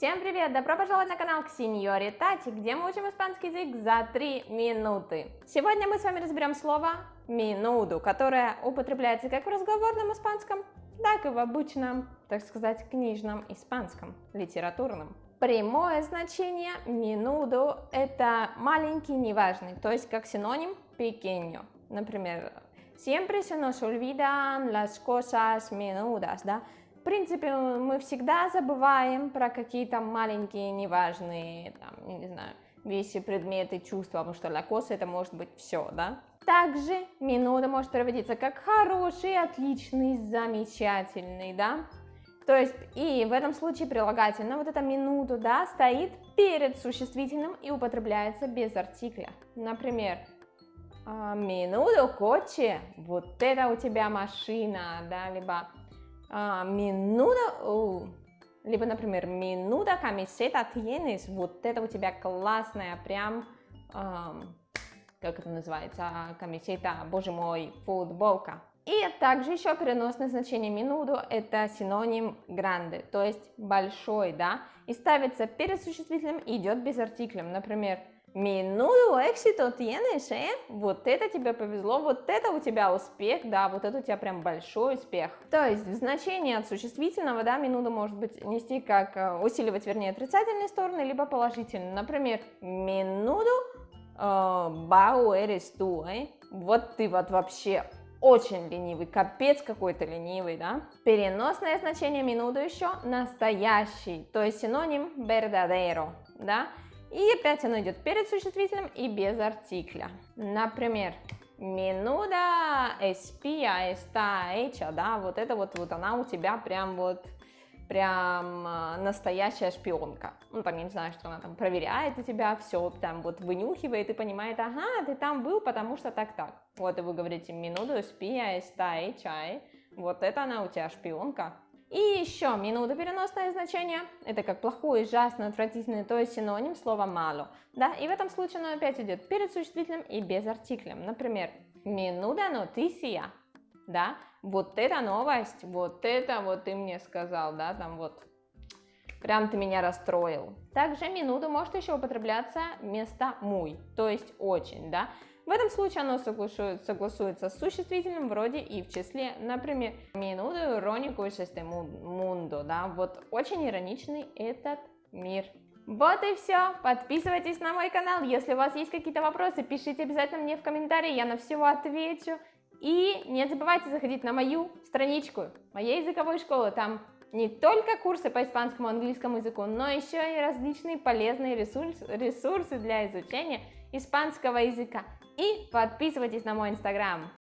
Всем привет! Добро пожаловать на канал Ксиньори Тати, где мы учим испанский язык за 3 минуты. Сегодня мы с вами разберем слово минуду, которое употребляется как в разговорном испанском, так и в обычном, так сказать, книжном испанском, литературном. Прямое значение минуду это маленький, неважный, то есть как синоним pequeño. Например, siempre se nos olvidan las cosas menudas, да? В принципе, мы всегда забываем про какие-то маленькие, неважные, там, не знаю, вещи, предметы, чувства, потому что для косы это может быть все, да? Также минута может переводиться как хороший, отличный, замечательный, да? То есть, и в этом случае прилагательное, вот это минуту, да, стоит перед существительным и употребляется без артикля. Например, минуту коче, вот это у тебя машина, да, либо а, минута, либо, например, минута камисета tienes, вот это у тебя классная, прям, как это называется, камисета, боже мой, футболка. И также еще переносное значение минуту это синоним гранде, то есть большой, да, и ставится перед существительным и идет без артиклем, например, Минуту éxito tienes, э? Вот это тебе повезло, вот это у тебя успех, да, вот это у тебя прям большой успех. То есть в значении от существительного, да, минута может быть нести как э, усиливать, вернее, отрицательные стороны, либо положительные. Например, минуту бау эрис ту? Вот ты вот вообще очень ленивый, капец какой-то ленивый, да? Переносное значение минуту еще настоящий, то есть синоним verdadero, да? И опять оно идет перед существительным и без артикля. Например, Минуда эспия эста эча, да, вот это вот, вот она у тебя прям вот, прям а, настоящая шпионка. Ну, там, я не знаю, что она там проверяет у тебя, все там вот вынюхивает и понимает, ага, ты там был, потому что так-так. Вот и вы говорите, минуду эспия эста эча, вот это она у тебя шпионка. И еще минута переносное значение, это как плохой, ужасный, отвратительный, то есть синоним слова мало. Да? И в этом случае оно опять идет перед существительным и без артиклем. Например, минута нотисия, да, вот это новость, вот это вот ты мне сказал, да, там вот, прям ты меня расстроил. Также минута может еще употребляться вместо муй, то есть очень, да. В этом случае оно согласуется, с существительным вроде и в числе, например, минуту иронику este mundo, да, вот очень ироничный этот мир. Вот и все. Подписывайтесь на мой канал. Если у вас есть какие-то вопросы, пишите обязательно мне в комментарии, я на все отвечу. И не забывайте заходить на мою страничку моей языковой школы. Там не только курсы по испанскому и английскому языку, но еще и различные полезные ресурсы, ресурсы для изучения испанского языка. И подписывайтесь на мой инстаграм.